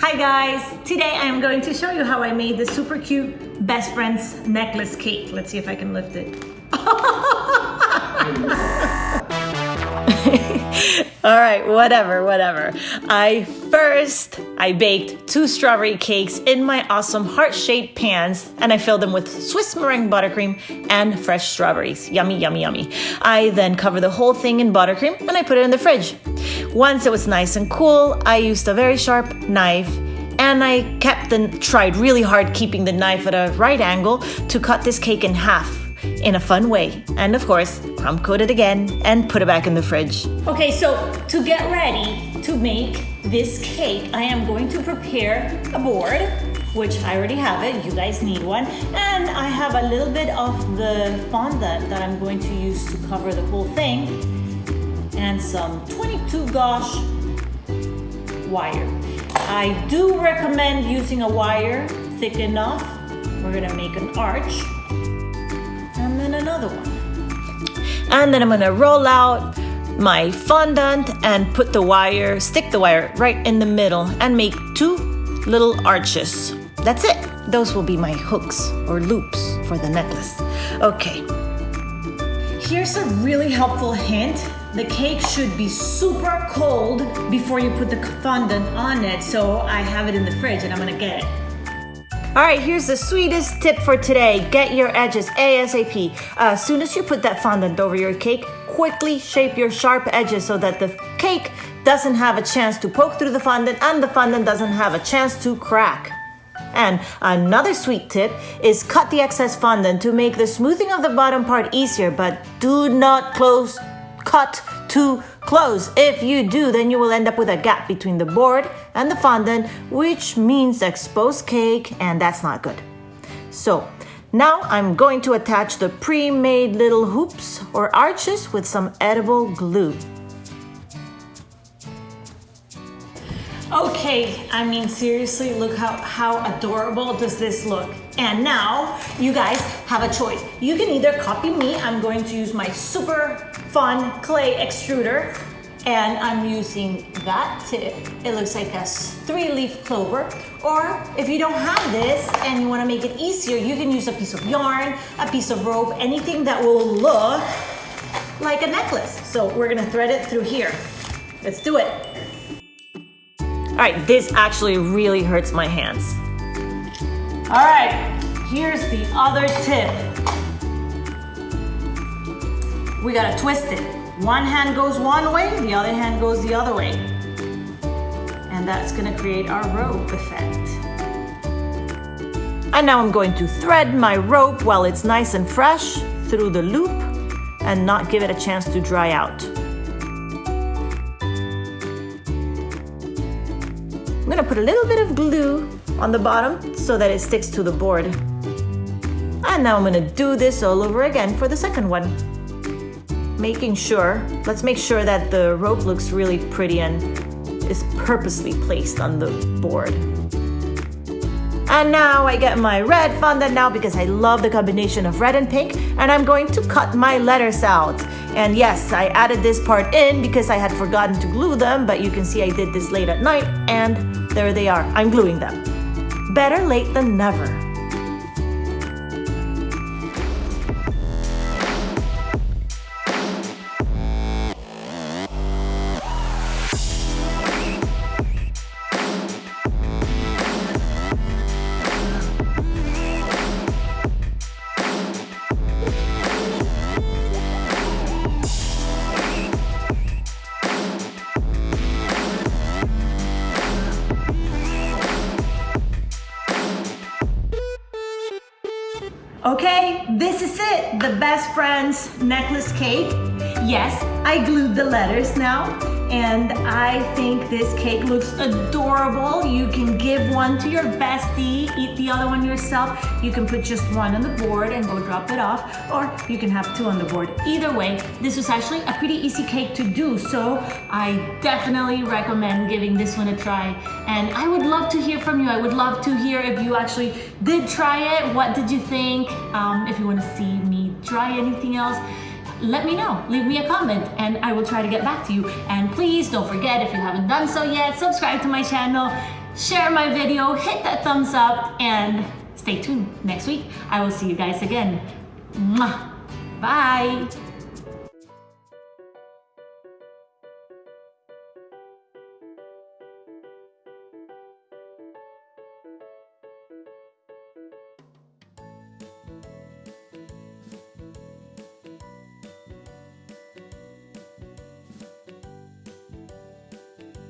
Hi guys! Today I'm going to show you how I made the super cute best friends necklace cake. Let's see if I can lift it. All right, whatever, whatever. I first, I baked two strawberry cakes in my awesome heart-shaped pans and I filled them with Swiss meringue buttercream and fresh strawberries. Yummy, yummy, yummy. I then covered the whole thing in buttercream and I put it in the fridge. Once it was nice and cool, I used a very sharp knife and I kept and tried really hard keeping the knife at a right angle to cut this cake in half in a fun way. And of course, crumb coat it again and put it back in the fridge. Okay, so to get ready to make this cake, I am going to prepare a board, which I already have it, you guys need one. And I have a little bit of the fondant that I'm going to use to cover the whole thing and some 22 gauge wire. I do recommend using a wire thick enough. We're gonna make an arch and then another one. And then I'm gonna roll out my fondant and put the wire, stick the wire right in the middle and make two little arches. That's it. Those will be my hooks or loops for the necklace. Okay. Here's a really helpful hint. The cake should be super cold before you put the fondant on it. So I have it in the fridge and I'm gonna get it. All right, here's the sweetest tip for today. Get your edges ASAP. Uh, as soon as you put that fondant over your cake, quickly shape your sharp edges so that the cake doesn't have a chance to poke through the fondant and the fondant doesn't have a chance to crack. And another sweet tip is cut the excess fondant to make the smoothing of the bottom part easier, but do not close cut too close. If you do, then you will end up with a gap between the board and the fondant, which means exposed cake, and that's not good. So now I'm going to attach the pre-made little hoops or arches with some edible glue. Okay, I mean seriously, look how, how adorable does this look. And now you guys have a choice. You can either copy me, I'm going to use my super fun clay extruder and I'm using that tip. It looks like a three leaf clover. Or if you don't have this and you wanna make it easier, you can use a piece of yarn, a piece of rope, anything that will look like a necklace. So we're gonna thread it through here. Let's do it. All right, this actually really hurts my hands. All right, here's the other tip. We gotta twist it. One hand goes one way, the other hand goes the other way. And that's gonna create our rope effect. And now I'm going to thread my rope while it's nice and fresh through the loop and not give it a chance to dry out. I'm gonna put a little bit of glue on the bottom so that it sticks to the board. And now I'm gonna do this all over again for the second one. Making sure, let's make sure that the rope looks really pretty and is purposely placed on the board. And now I get my red fondant now because I love the combination of red and pink and I'm going to cut my letters out. And yes, I added this part in because I had forgotten to glue them, but you can see I did this late at night and there they are. I'm gluing them. Better late than never. Okay, this is it, the best friends necklace cake. Yes, I glued the letters now and I think this cake looks adorable. You can give one to your bestie, eat the other one yourself. You can put just one on the board and go drop it off, or you can have two on the board. Either way, this was actually a pretty easy cake to do, so I definitely recommend giving this one a try. And I would love to hear from you. I would love to hear if you actually did try it. What did you think? Um, if you want to see me try anything else, let me know. Leave me a comment and I will try to get back to you. And please don't forget, if you haven't done so yet, subscribe to my channel, share my video, hit that thumbs up, and stay tuned next week. I will see you guys again. Mwah. Bye.